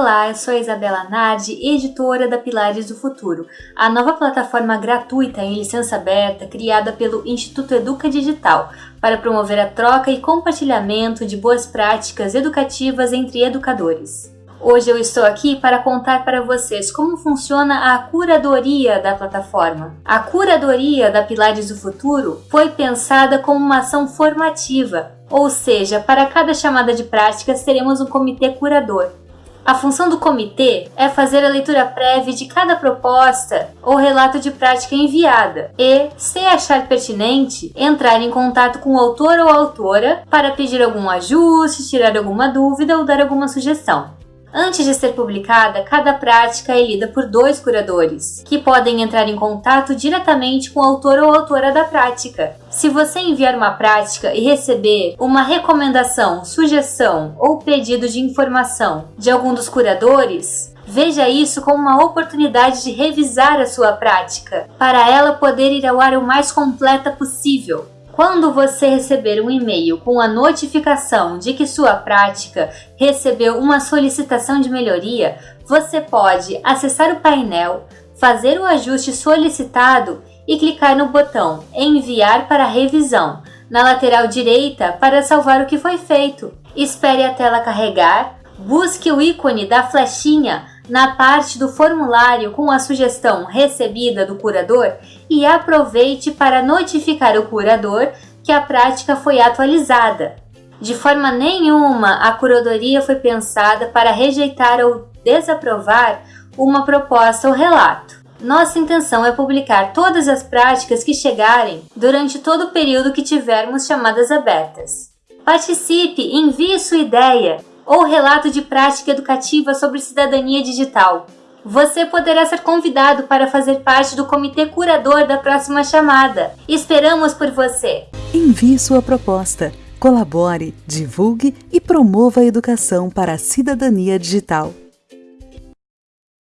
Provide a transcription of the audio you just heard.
Olá, eu sou Isabela Nardi, editora da Pilares do Futuro, a nova plataforma gratuita em licença aberta criada pelo Instituto Educa Digital para promover a troca e compartilhamento de boas práticas educativas entre educadores. Hoje eu estou aqui para contar para vocês como funciona a curadoria da plataforma. A curadoria da Pilares do Futuro foi pensada como uma ação formativa, ou seja, para cada chamada de práticas teremos um comitê curador, a função do comitê é fazer a leitura prévia de cada proposta ou relato de prática enviada e, se achar pertinente, entrar em contato com o autor ou autora para pedir algum ajuste, tirar alguma dúvida ou dar alguma sugestão. Antes de ser publicada, cada prática é lida por dois curadores, que podem entrar em contato diretamente com o autor ou autora da prática. Se você enviar uma prática e receber uma recomendação, sugestão ou pedido de informação de algum dos curadores, Veja isso como uma oportunidade de revisar a sua prática, para ela poder ir ao ar o mais completa possível. Quando você receber um e-mail com a notificação de que sua prática recebeu uma solicitação de melhoria, você pode acessar o painel, fazer o ajuste solicitado e clicar no botão Enviar para revisão na lateral direita para salvar o que foi feito. Espere a tela carregar, busque o ícone da flechinha na parte do formulário com a sugestão recebida do curador e aproveite para notificar o curador que a prática foi atualizada. De forma nenhuma, a curadoria foi pensada para rejeitar ou desaprovar uma proposta ou relato. Nossa intenção é publicar todas as práticas que chegarem durante todo o período que tivermos chamadas abertas. Participe, envie sua ideia ou relato de prática educativa sobre cidadania digital. Você poderá ser convidado para fazer parte do comitê curador da próxima chamada. Esperamos por você! Envie sua proposta, colabore, divulgue e promova a educação para a cidadania digital.